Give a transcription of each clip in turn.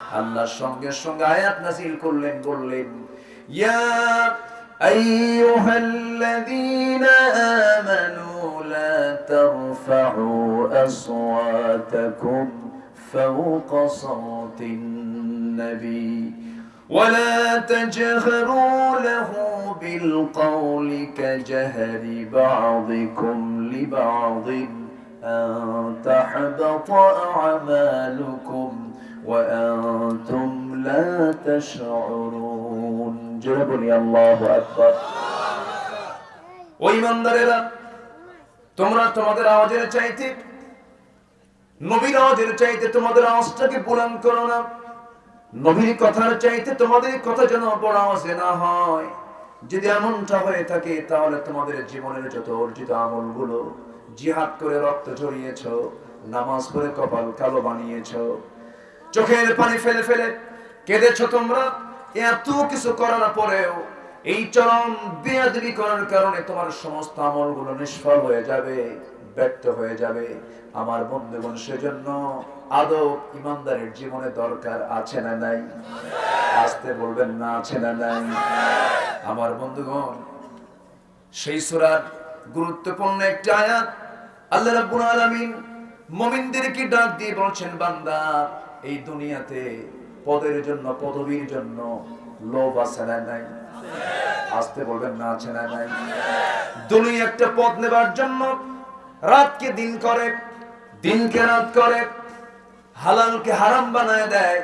আল্লাহর সঙ্গে সঙ্গে আয়াত নাজিল করলেন বললেন ইয়া আইয়ুহাল্লাযীনা আমানু লা তারফা'ু আসওয়াতাকুম ফাওকা সাওতিন নবী ولا تجهروا له بالقول كجهر بعضكم لبعض أن تحبط أعمالكم وأنتم لا تشعرون جربني الله أكبر ওই ইমানদারেরা তোমরা তোমাদের আওয়াজের চাইতে নবীর আওয়াজের চাইতে তোমাদের আওয়াজটাকে বুলন্দ করো না নবীর কথার চাইতে তোমাদের কথা যেন বড় আওয়াজে না হয় যদি এমনটা হয়ে থাকে তাহলে তোমাদের জীবনের যত অর্জিত আমলগুলো জিহাদ করে রক্ত ঝরিয়েছ নামাজ পড়ে কপাল কালো বানিয়েছ চোখের পানি ফেলে ফেলে কেঁদেছ তোমরা? এত কিছু করার পরেও এই চরম বেয়াদবি করার কারণে তোমার সমস্ত আমলগুলো নিষ্ফল হয়ে যাবে, ব্যর্থ হয়ে যাবে। আমার বন্ধুগণ, সেজন্য আদৌ ইমানদারের জীবনে দরকার আছে না নাই? আসতে বলবেন না, আছে না নাই? আমার বন্ধুগণ, সেই সুরার গুরুত্বপূর্ণ একটি আয়াত আল্লাহ রাব্বুল আলামিন মুমিনদেরকে ডাক দিয়ে বলছেন, বান্দা এই দুনিয়াতে পদের জন্য, পদবীর জন্য লোভ আছে না নাই? আসতে বলবেন, না আছে না নাই? দুনিয়া একটা পদ নেবার জন্য রাতকে দিন করে, দিনকে রাত করে, হালালকে হারাম বানায় দেয়,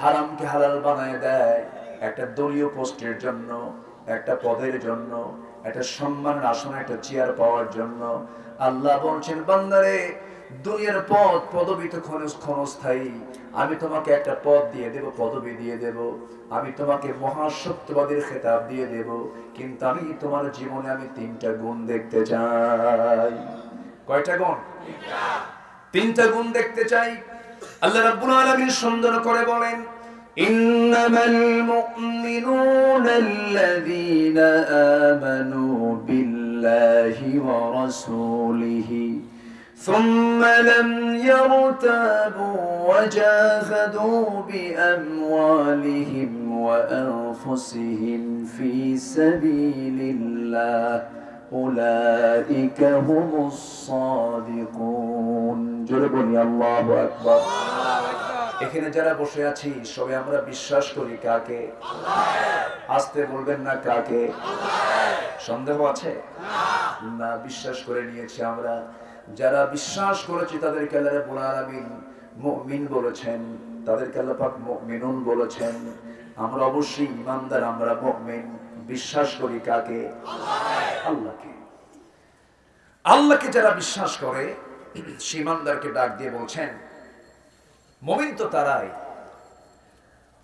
হারামকে হালাল বানায় দেয়। একটা দলীয় পোস্টের জন্য, একটা পদের জন্য, একটা সম্মানের আসনে, একটা চেয়ার পাওয়ার জন্য আল্লাহ বলছেন, বান্দারে দুনিয়ার পদ, পদবি তো ক্ষণ- ক্ষণস্থায়ী আমি তোমাকে একটা পদ দিয়ে দেব, পদবি দিয়ে দেব। আমি তোমাকে মহাসত্যবাদীর খেতাব দিয়ে দেব। কিন্তু আমি তোমার জীবনে আমি তিনটা গুণ দেখতে চাই। কয়টা গুণ? তিনটা গুণ দেখতে চাই। আল্লাহ রাব্বুল আলামিন সুন্দর করে বলেন, ইন্নামাল মুমিনুনা আল্লাযীনা আমানু বিল্লাহি ওয়া রাসূলিহি। ثم لم يرتابوا وجاهدوا بأموالهم وأنفسهم في سبيل الله أولئك هم الصادقون جربني الله أكبر এখানে যারা বসে আছি সবাই আমরা বিশ্বাস করি কাকে আসতে বলবেন না কাকে সন্দেহ আছে না বিশ্বাস করে নিয়েছি আমরা যারা বিশ্বাস করেছি তাদেরকে আল্লাহ মুমিন বলেছেন, তাদেরকে আল্লাহ পাক মুমিনুন বলেছেন। আমরা অবশ্যই ইমানদার আমরা মুমিন। বিশ্বাস করি কাকে? আল্লাহকে। আল্লাহকে যারা বিশ্বাস করে, সে ইমানদারকে ডাক দিয়ে বলছেন, মমিন তো তারাই।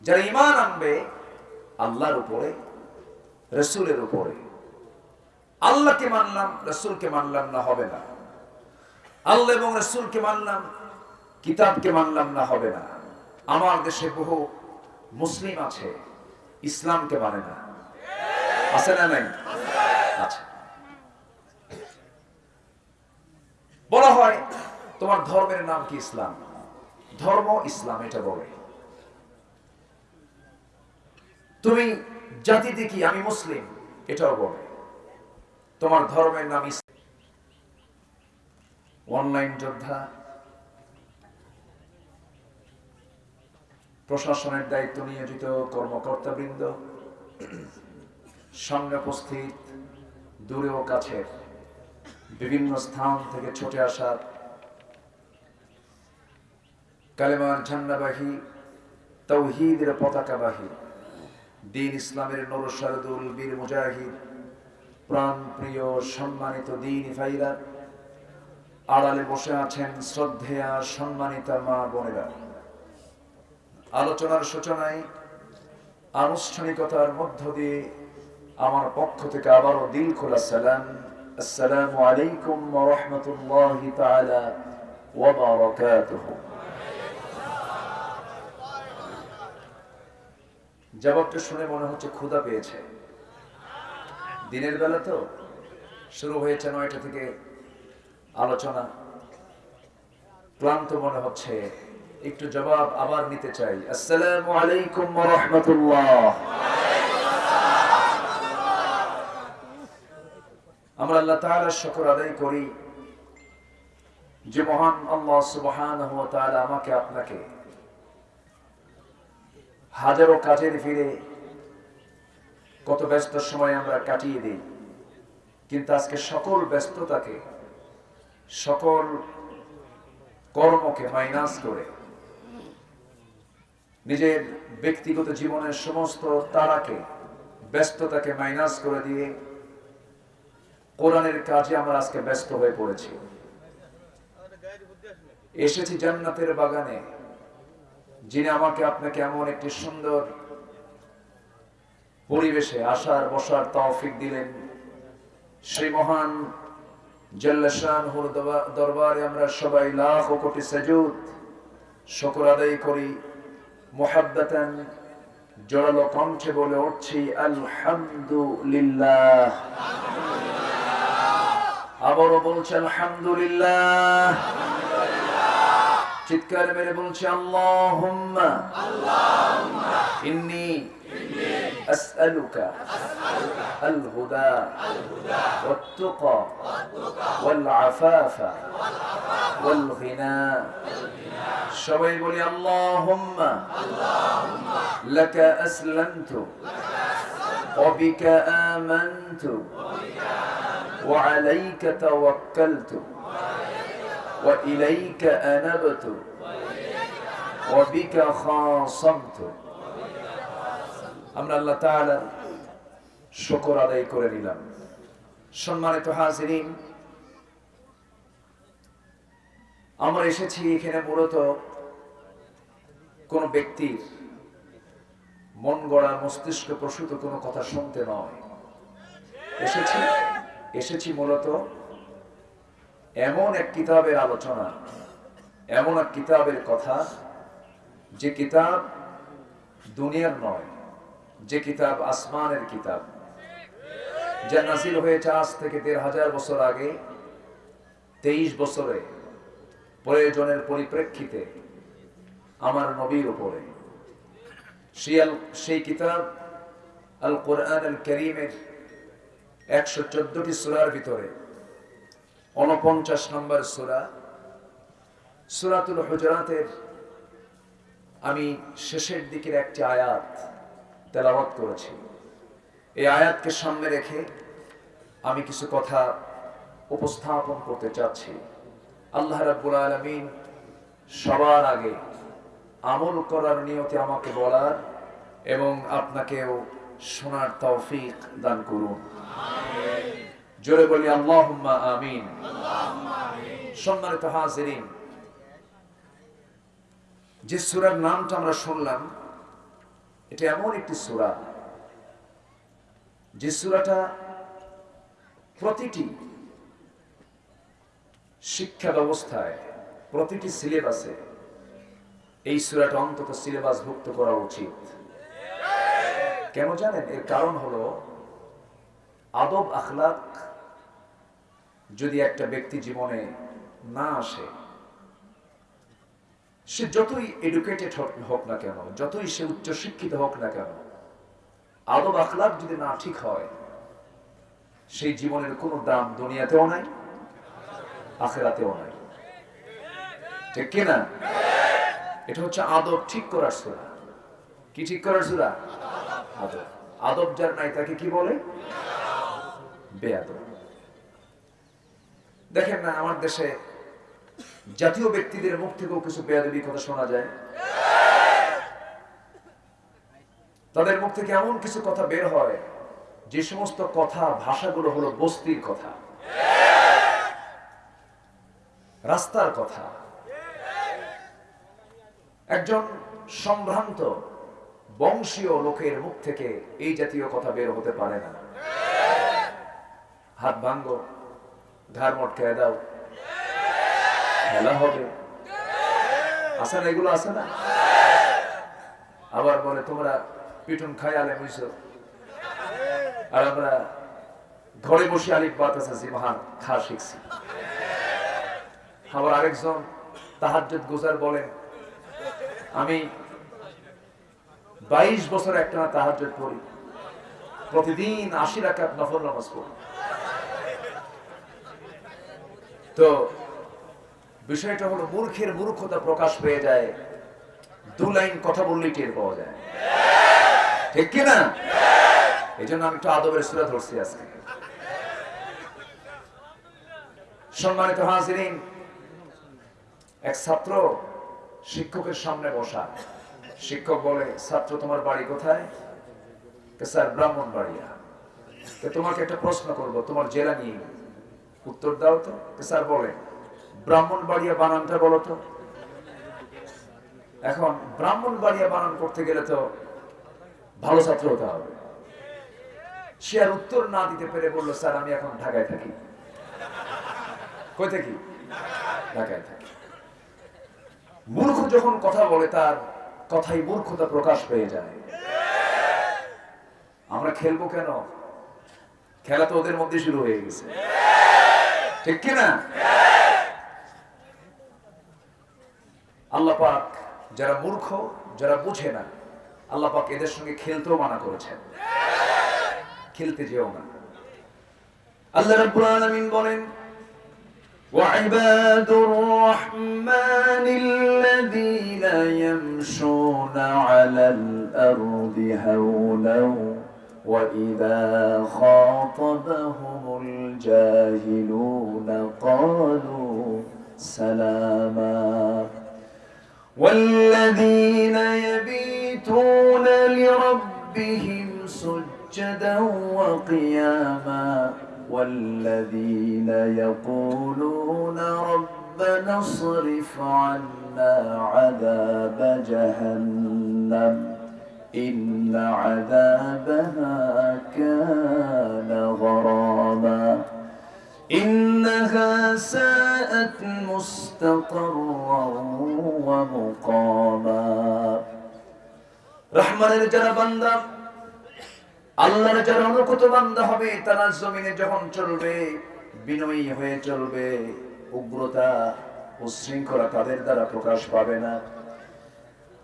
যারা ইমান আনবে, আল্লাহর উপরে, রসুলের উপরে। আল্লাহকে মানলাম, রসুলকে মানলাম না, হবে না। আল্লাহ এবং রসুলকে মানলাম, কিতাবকে মানলাম না, হবে না। আমার দেশে বহু মুসলিম আছে, ইসলামকে মানে না। আছে না নাই? বলা হয়, তোমার ধর্মের নাম কি ইসলাম? ধর্ম ইসলাম, এটা বলে। তুমি জাতিতে কি আমি মুসলিম? এটাও বলে। তোমার ধর্মের নাম ইসলাম অনলাইন যোদ্ধা, প্রশাসনের দায়িত্ব নিয়োজিত কর্মকর্তাবৃন্দ, সামনে উপস্থিত, দূরে ও কাছে, বিভিন্ন স্থান থেকে ছুটে আসার কালেমার ঝান্ডাবাহী, তৌহিদের পতাকাবাহী, দিন ইসলামের নরসারদুল বীর মুজাহিদ প্রাণ প্রিয় সম্মানিত দিন ভাইরা আড়ালে বসে আছেন শ্রদ্ধেয়া সম্মানিতা মা বোনেরা। আলোচনার সূচনায় আনুষ্ঠানিকতার মধ্য দিয়ে আমার পক্ষ থেকে আবারও দিল খোলা সালাম। আসসালামু আলাইকুম রাহমাতুল্লাহি তাআলা ওয়া বারাকাতুহু। জবাবটা শুনে মনে হচ্ছে ক্ষুধা পেয়েছে। দিনের বেলা তো শুরু হয়েছে নয়টা থেকে আলোচনা। ক্লান্ত মনে হচ্ছে। একটু জবাব আবার নিতে চাই। আসসালামু আলাইকুম রাহমাতুল্লাহ। আমরা আল্লাহ তাআলার শুকর আদায় করি যে মহান আল্লাহ সুবহানাহু ওয়া আমাকে আপনাকে হাজারো কাজের ফিরে কত ব্যস্ত সময় আমরা কাটিয়ে দিই, কিন্তু আজকে সকল ব্যস্ততাকে সকল কর্মকে মাইনাস করে নিজের ব্যক্তিগত জীবনের সমস্ত তারাকে, ব্যস্ততাকে মাইনাস করে দিয়ে কোরআনের কাজে আমরা আজকে ব্যস্ত হয়ে পড়েছি। এসেছি জান্নাতের বাগানে। যিনি আমাকে আপনাকে এমন একটি সুন্দর পরিবেশে আসার, বসার তৌফিক দিলেন। সেই মহান জল্লাশানহুর দরবারে আমরা সবাই লাখ কোটি সাজুদ শুকর আদায় করি। মোহাব্বতান জোরালো কণ্ঠে বলে উঠছি, আলহামদুলিল্লাহ। আবারও বলছে, আলহামদুলিল্লাহ। চিৎকার মেরে বলছে আল্লাহুম্মা। ইন্নি أسألك الهدى والتقى والعفاف والغنى. شوي يقول يا اللهم لك أسلمت وبك آمنت وعليك توكلت وإليك أنبت وبك خاصمت. আমরা আল্লাহ তাআলার শুকর আদায় করে নিলাম। সম্মানিত হাজিরিন, আমরা এসেছি এখানে মূলত কোন ব্যক্তির মন গড়া মস্তিষ্ক প্রসূত কোনো কথা শুনতে নয়। এসেছি এসেছি মূলত এমন এক কিতাবের আলোচনা, এমন এক কিতাবের কথা, যে কিতাব দুনিয়ার নয় যে কিতাব আসমানের কিতাব, যা নাজিল হয়েছে আজ থেকে দেড় হাজার বছর আগে, তেইশ বছরে, প্রয়োজনের পরিপ্রেক্ষিতে আমার নবীর উপরে। সেই কিতাব আল কোরআন আল করিমের একশো চোদ্দটি সুরার ভিতরে উনপঞ্চাশ নম্বর সুরা, সুরাতুল হুজরাতের আমি শেষের দিকের একটি আয়াত তেলাওয়াত করেছি। এই আয়াতকে সামনে রেখে আমি কিছু কথা উপস্থাপন করতে চাচ্ছি। আল্লাহ রাব্বুল আলামিন সবার আগে আমল করার নিয়তে আমাকে বলার এবং আপনাকেও শোনার তৌফিক দান করুন। জোরে বলি আল্লাহুম্মা আমিন। সম্মানিত হাজিরিন যে সূরার নামটা আমরা শুনলাম এটা এমন একটি সুরা। যে সুরাটা প্রতিটি শিক্ষা ব্যবস্থায়, প্রতিটি সিলেবাসে এই সুরাটা অন্তত সিলেবাসভুক্ত করা উচিত। কেন জানেন? এর কারণ হলো আদব আখলাক যদি একটা ব্যক্তি জীবনে না আসে সে যতই এডুকেটেড হোক না কেন, যতই সে উচ্চ শিক্ষিত হোক না কেন, আদব আখলাক যদি না ঠিক হয়, সেই জীবনের কোনো দাম দুনিয়াতেও নাই, আখেরাতেও নাই। ঠিক কিনা এটা হচ্ছে আদব ঠিক করার সুরা। কি ঠিক করার সুরা? আদব। আদব যার নাই তাকে কি বলে? বেয়াদব। দেখেন না, আমার দেশে জাতীয় ব্যক্তিদের মুখ থেকেও কিছু বেয়াদবি কথা শোনা যায়। তাদের মুখ থেকে এমন কিছু কথা বের হয়, যে সমস্ত কথা, ভাষাগুলো হলো বস্তির কথা। রাস্তার কথা। একজন সম্ভ্রান্ত, বংশীয় লোকের মুখ থেকে এই জাতীয় কথা বের হতে পারে না। হাত ভাঙ্গ ঘাড় মটকে দাও। খেলা হবে। না এগুলো আছে না? আবার বলে, তোমরা পিটুন খাই আলে বুঝছ আর আমরা ঘরে বসে আলিফ বাত আছে মহান, খা, শিখছি। আবার আরেকজন তাহাজ্জুদ গুজার বলেন, আমি বাইশ বছর একটা তাহাজ পড়ি। প্রতিদিন আশি রাকাত নফল নামাজ পড়ি। তো বিষয়টা হলো মূর্খের মূর্খতা প্রকাশ পেয়ে যায়, দু লাইন কথা বললেই টের পাওয়া যায়। ঠিক কিনা এই জন্য আমি একটু আদবের সুরা ধরছি আজকে। সম্মানিত হাজিরিন, এক ছাত্র শিক্ষকের সামনে বসা। শিক্ষক বলে, ছাত্র, তোমার বাড়ি কোথায়? স্যার ব্রাহ্মণ বাড়িয়া তোমাকে একটা প্রশ্ন করব, তোমার জেলা নিয়ে। উত্তর দাও তো। স্যার বলে ব্রাহ্মণ বাড়িয়া বানানটা বলো তো। এখন ব্রাহ্মণ বাড়িয়া বানান করতে গেলে তো ভালো ছাত্র হতে হবে। সে আর উত্তর না দিতে পেরে বলল, স্যার, আমি এখন ঢাকায় থাকি। কই থাকি ঢাকায় থাকি। মূর্খ যখন কথা বলে, তার কথাই মূর্খতা প্রকাশ পেয়ে যায়। আমরা খেলব কেন? খেলা তো ওদের মধ্যে শুরু হয়ে গেছে। ঠিক কিনা আল্লাহ পাক যারা মূর্খ যারা বুঝে না আল্লাহ পাক এদের সঙ্গে খেলতেও মানা করেছেন খেলতে যেও না আল্লাহ রাব্বুল আলামিন বলেন وعباد الرحمن الذين يمشون على الأرض هونا وإذا خاطبهم الجاهلون قالوا سلاما والذين يبيتون لربهم سجدا وقياما والذين يقولون ربنا اصرف عنا عذاب جهنم إن عذابها كان غراما إنها ساءت مستقرا ومقاما রহমানের যারা বান্দা আল্লাহর যারা অনুকূত বান্দা হবে তারা জমিনে যখন চলবে বিনয়ী হয়ে চলবে উগ্রতা উশৃঙ্খলা তাদের দ্বারা প্রকাশ পাবে না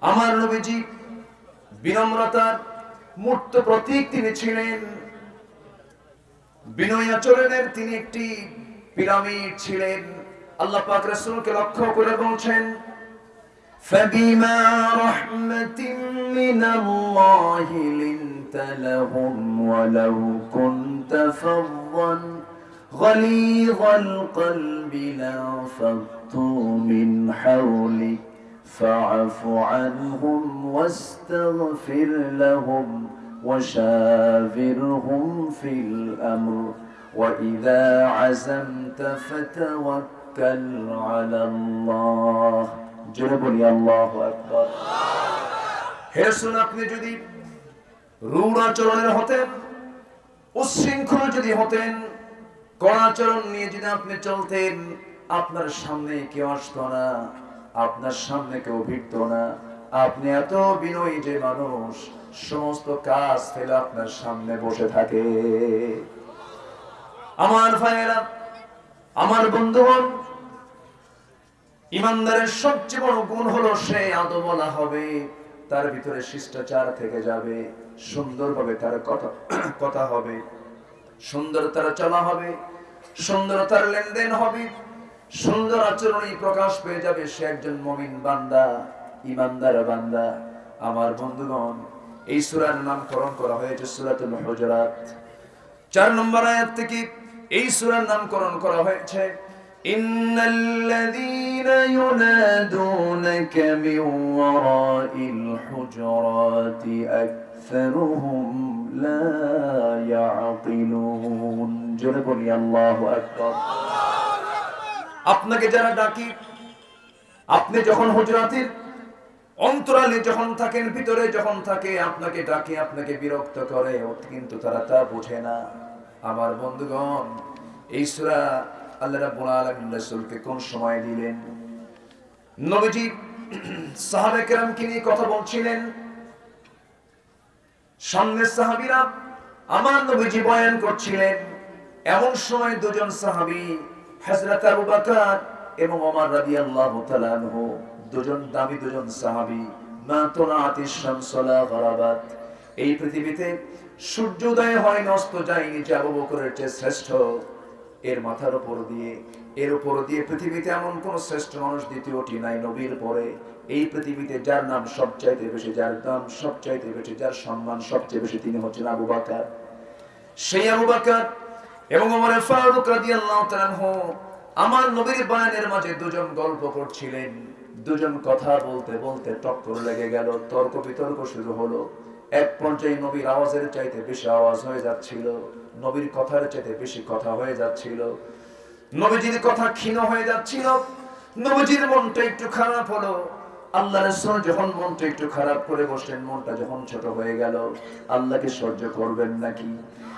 আমার নবীজি বিনম্রতার মূর্ত প্রতীক তিনি ছিলেন বিনয় আচরণের তিনি একটি পিরামিড ছিলেন আল্লাহ পাক রাসূলকে লক্ষ্য করে বলছেন فبما رحمة من الله لنت لهم ولو كنت فظا غليظ القلب لانفضوا من حولك فاعف عنهم واستغفر لهم وشاورهم في الأمر وإذا عزمت فتوكل على الله জোরে বলি আল্লাহ আকবার হে রাসূল আপনি যদি রূঢ় আচরণের হতেন উচ্ছৃঙ্খল যদি হতেন কড়াচরণ নিয়ে যদি আপনি চলতেন আপনার সামনে কেউ আসতো না আপনার সামনে কেউ ভিড়ত না আপনি এত বিনয়ী যে মানুষ সমস্ত কাজ ফেলে আপনার সামনে বসে থাকে। আমার ভাইয়েরা, আমার বন্ধুগণ, ইমানদারের সবচেয়ে বড় গুণ হলো সে আদো বলা হবে, তার ভিতরে শিষ্টাচার থেকে যাবে, সুন্দরভাবে তার কথা কথা হবে সুন্দর তার চলা হবে সুন্দর তার লেনদেন হবে, সুন্দর আচরণই প্রকাশ পেয়ে যাবে সে একজন মমিন বান্দা, ইমানদার বান্দা। আমার বন্ধুগণ এই সূরার নামকরণ করা হয়েছে সূরাতুল হুজুরাত চার নম্বর আয়াত থেকে এই সূরার নামকরণ করা হয়েছে إن الذين ينادونك من وراء الحجرات أكثرهم لا يعقلون جرب لي الله أكبر আপনাকে যারা ডাকি আপনি যখন হুজরাতের অন্তরালে যখন থাকেন, ভিতরে যখন থাকে, আপনাকে ডাকে, আপনাকে বিরক্ত করে, কিন্তু তারা তা বোঝে না। আমার বন্ধুগণ, এই সূরা আল্লাহ রাব্বুল আলামিন কোন সময় দিলেন? নবীজি সাহাবে কেরামকে নিয়ে কথা বলছিলেন। সামনের সাহাবীরা আমার নবীজি বয়ান করছিলেন, এমন সময় দুজন সাহাবী, হযরত আবু বকর এবং ওমর রাদিয়াল্লাহু তাআলা আনহু দুজন দামি দুজন সাহাবি এই পৃথিবীতে সূর্য উদয় হয় নষ্ট যায়নি যে আবু বকরের চেয়ে শ্রেষ্ঠ। এর মাথার উপর দিয়ে, এর উপর দিয়ে পৃথিবীতে এমন কোন শ্রেষ্ঠ মানুষ দ্বিতীয়টি নাই, নবীর পরে। এই পৃথিবীতে যার নাম সবচাইতে বেশি, যার দাম সবচাইতে বেশি, যার সম্মান সবচেয়ে বেশি, তিনি হচ্ছেন আবু বাকার। সেই আবু বাকার এবং ওমর ফারুক রাদিয়াল্লাহু আমার নবীর বয়ানের মাঝে দুজন গল্প করছিলেন। দুজন কথা বলতে বলতে টক্কর লেগে গেল, তর্ক বিতর্ক শুরু হলো। এক পর্যায়ে নবীর আওয়াজের চাইতে বেশি আওয়াজ হয়ে যাচ্ছিল, নবীর কথার চাইতে বেশি কথা হয়ে যাচ্ছিল। নবীজির কথা ক্ষীণ হয়ে যাচ্ছিল, নবীজির মনটা একটু খারাপ হলো। আল্লাহ রাসূল যখন মনটা একটু খারাপ করে বসলেন, মনটা যখন ছোট হয়ে গেল, আল্লাহকে সহ্য করবেন নাকি?